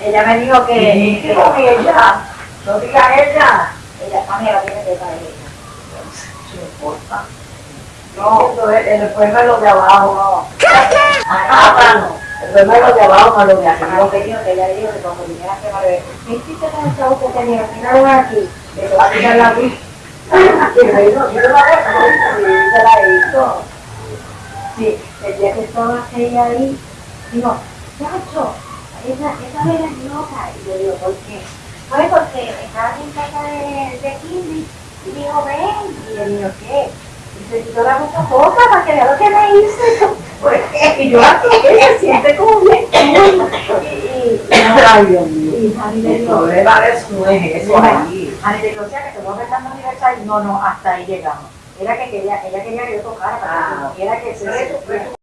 ella me dijo que, ¿Y que ella? No digas ella. ella amiga tiene que estar ella. No importa. No. El problema es lo de abajo. Ah, no. El problema es lo de abajo, no lo de Lo arriba. que dijo que ella dijo que cuando viniera a quemar ¿qué hiciste con el chavo que tenía? Tiraron aquí, que te va a tirar la luz. Que me dijo, yo no la dejo, y se la hizo. Sí, el día que estaba ella ahí, digo, chacho, esa, esa vela es loca. Y yo digo, ¿por qué? Pues porque estaba en casa de, de Kimmy y dijo, ven. Y yo digo, ¿qué? Y se quitó la boca para que vea lo que me hizo. Pues, Y yo aquí, se siente como bien. Y, y, ay, Dios mío. y Javi le problema de eso no es eso ahí. Javi le dijo, o sea, que te voy a dando aniversario. No, no, hasta ahí llegamos. Era que quería, ella quería que yo tocara para que Ah. sintiera que se